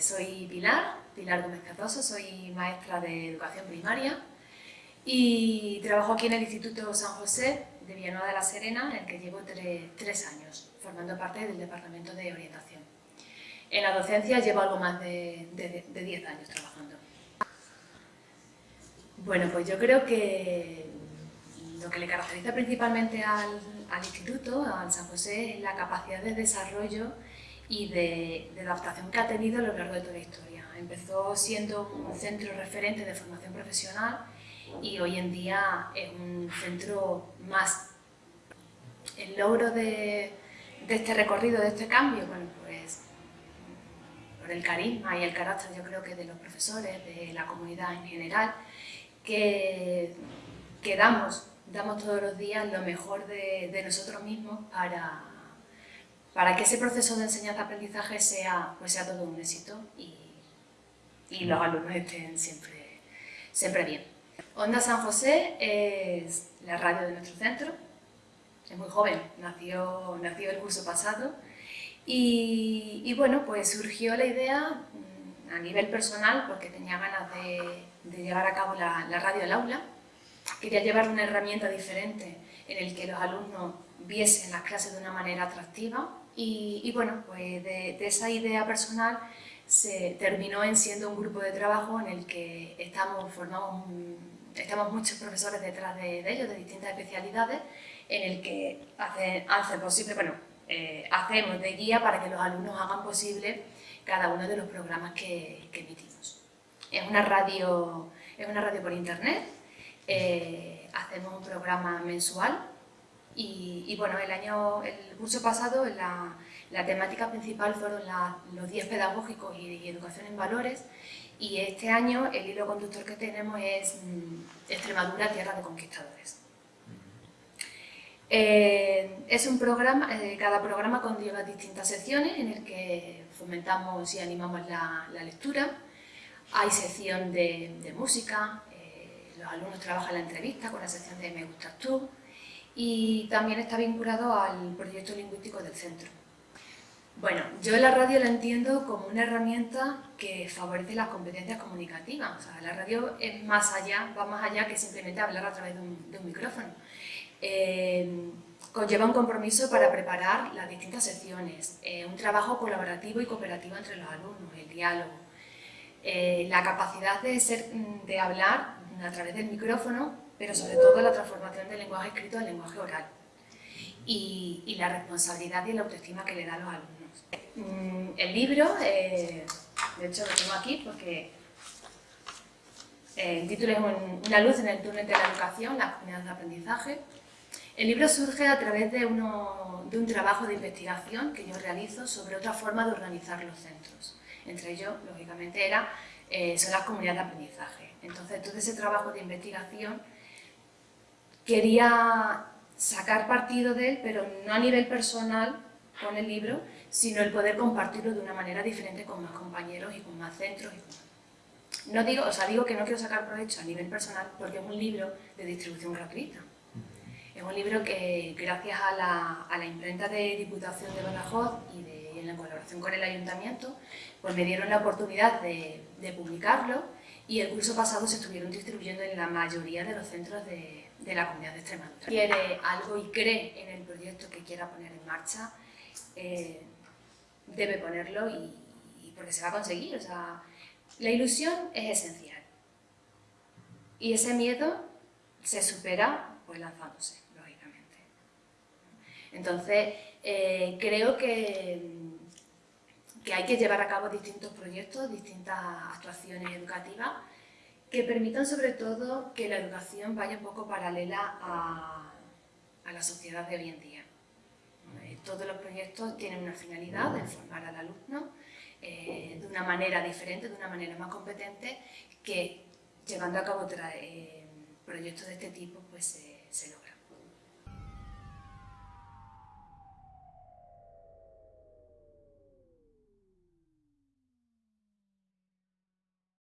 soy Pilar, Pilar Gómez Cardoso, soy maestra de educación primaria y trabajo aquí en el Instituto San José de Villanueva de la Serena, en el que llevo tres años, formando parte del Departamento de Orientación. En la docencia llevo algo más de 10 años trabajando. Bueno, pues yo creo que lo que le caracteriza principalmente al, al instituto, al San José, es la capacidad de desarrollo y de, adaptación que ha tenido a lo largo de toda la historia. Empezó siendo un centro referente de formación profesional y hoy en día es un centro más. El logro de, este recorrido, de este cambio, bueno, pues por el carisma y el carácter yo creo que de los profesores, de la comunidad en general, que, que damos, damos todos los días lo mejor de, de nosotros mismos para, para que ese proceso de enseñanza-aprendizaje sea, pues sea todo un éxito y, y los alumnos estén siempre, siempre bien. Onda San José es la radio de nuestro centro, es muy joven, nació, nació el curso pasado. Y, y bueno, pues surgió la idea mm, a nivel personal porque tenía ganas de, de llevar a cabo la, la radio al aula, quería llevar una herramienta diferente en el que los alumnos viesen las clases de una manera atractiva y, bueno, pues de, esa idea personal se terminó en siendo un grupo de trabajo en el que estamos, formamos, estamos muchos profesores detrás de, ellos, de distintas especialidades, en el que hace, hace posible, bueno, eh, hacemos de guía para que los alumnos hagan posible cada uno de los programas que, emitimos. Es una radio, es una radio por internet, eh, hacemos un programa mensual y, bueno, el año, el curso pasado la, temática principal fueron los días pedagógicos y, educación en valores y este año el hilo conductor que tenemos es mm, Extremadura, tierra de conquistadores. Eh, es un programa, eh, cada programa conlleva distintas secciones en el que fomentamos y animamos la, lectura. Hay sección de, música, eh, los alumnos trabajan la entrevista con la sección de Me gustas tú, y también está vinculado al proyecto lingüístico del centro. Bueno, yo la radio la entiendo como una herramienta que favorece las competencias comunicativas. La radio es más allá, va más allá que simplemente hablar a través de un, micrófono. Eh, conlleva un compromiso para preparar las distintas secciones, eh, un trabajo colaborativo y cooperativo entre los alumnos, el diálogo, eh, la capacidad de, ser, de hablar a través del micrófono pero sobre todo la transformación del lenguaje escrito al lenguaje oral y, la responsabilidad y la autoestima que le da a los alumnos. Mm, el libro, eh, de hecho lo tengo aquí porque eh, el título es Una luz en el túnel de la educación, las comunidades de aprendizaje. El libro surge a través de, uno, de un trabajo de investigación que yo realizo sobre otra forma de organizar los centros. Entre ellos, lógicamente, era, eh, son las comunidades de aprendizaje. Entonces, todo ese trabajo de investigación quería sacar partido de él, pero no a nivel personal con el libro, sino el poder compartirlo de una manera diferente con más compañeros y con más centros. No digo, o sea, digo que no quiero sacar provecho a nivel personal porque es un libro de distribución gratuita. Es un libro que, gracias a la, a la imprenta de Diputación de Badajoz y, de, en la colaboración con el Ayuntamiento, pues me dieron la oportunidad de, de publicarlo y el curso pasado se estuvieron distribuyendo en la mayoría de los centros de, de la comunidad de Extremadura. Quiere algo y cree en el proyecto que quiera poner en marcha, eh, debe ponerlo y, porque se va a conseguir. O sea, la ilusión es esencial y ese miedo se supera pues lanzándose, lógicamente. Entonces, eh, creo que, que hay que llevar a cabo distintos proyectos, distintas actuaciones educativas que permitan sobre todo que la educación vaya un poco paralela a, a la sociedad de hoy en día. Eh, todos los proyectos tienen una finalidad de formar al alumno eh, de una manera diferente, de una manera más competente, que llevando a cabo eh, proyectos de este tipo pues, se logra.